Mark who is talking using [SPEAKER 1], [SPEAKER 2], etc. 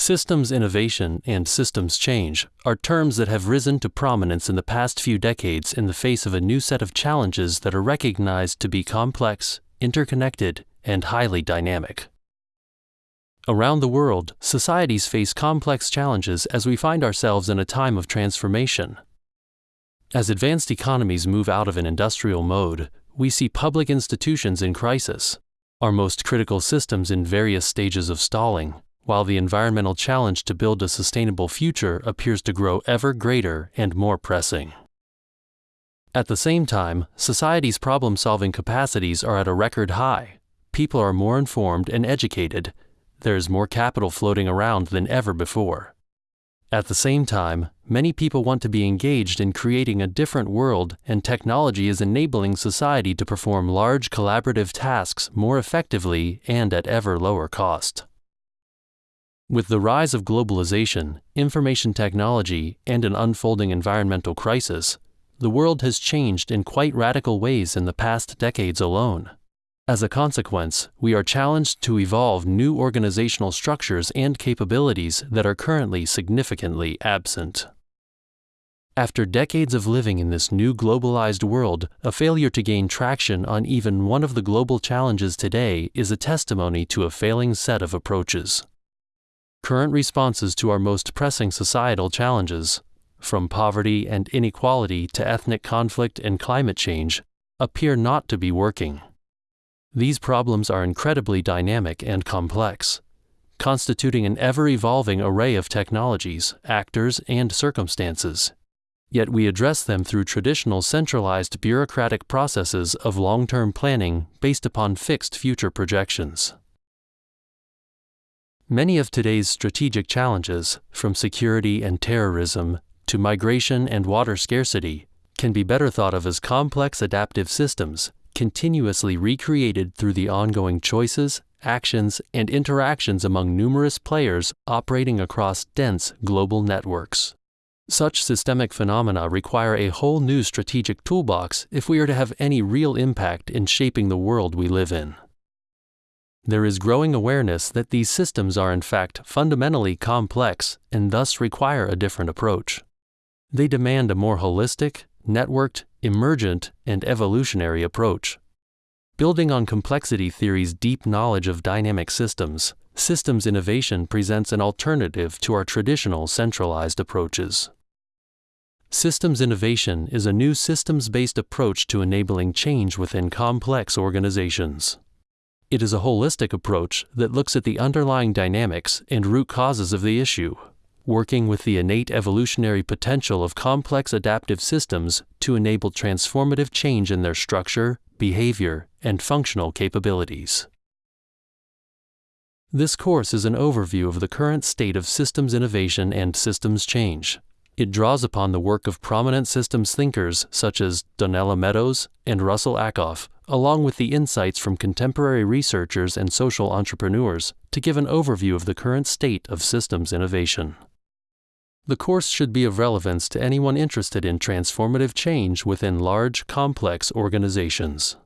[SPEAKER 1] Systems innovation and systems change are terms that have risen to prominence in the past few decades in the face of a new set of challenges that are recognized to be complex, interconnected, and highly dynamic. Around the world, societies face complex challenges as we find ourselves in a time of transformation. As advanced economies move out of an industrial mode, we see public institutions in crisis, our most critical systems in various stages of stalling, while the environmental challenge to build a sustainable future appears to grow ever greater and more pressing. At the same time, society's problem solving capacities are at a record high. People are more informed and educated. There is more capital floating around than ever before. At the same time, many people want to be engaged in creating a different world, and technology is enabling society to perform large collaborative tasks more effectively and at ever lower cost. With the rise of globalization, information technology, and an unfolding environmental crisis, the world has changed in quite radical ways in the past decades alone. As a consequence, we are challenged to evolve new organizational structures and capabilities that are currently significantly absent. After decades of living in this new globalized world, a failure to gain traction on even one of the global challenges today is a testimony to a failing set of approaches. Current responses to our most pressing societal challenges, from poverty and inequality to ethnic conflict and climate change, appear not to be working. These problems are incredibly dynamic and complex, constituting an ever evolving array of technologies, actors, and circumstances. Yet we address them through traditional centralized bureaucratic processes of long term planning based upon fixed future projections. Many of today's strategic challenges, from security and terrorism to migration and water scarcity, can be better thought of as complex adaptive systems, continuously recreated through the ongoing choices, actions, and interactions among numerous players operating across dense global networks. Such systemic phenomena require a whole new strategic toolbox if we are to have any real impact in shaping the world we live in there is growing awareness that these systems are in fact fundamentally complex and thus require a different approach. They demand a more holistic, networked, emergent, and evolutionary approach. Building on complexity theory's deep knowledge of dynamic systems, systems innovation presents an alternative to our traditional centralized approaches. Systems innovation is a new systems based approach to enabling change within complex organizations. It is a holistic approach that looks at the underlying dynamics and root causes of the issue, working with the innate evolutionary potential of complex adaptive systems to enable transformative change in their structure, behavior, and functional capabilities. This course is an overview of the current state of systems innovation and systems change. It draws upon the work of prominent systems thinkers such as Donella Meadows and Russell Ackoff along with the insights from contemporary researchers and social entrepreneurs, to give an overview of the current state of systems innovation. The course should be of relevance to anyone interested in transformative change within large, complex organizations.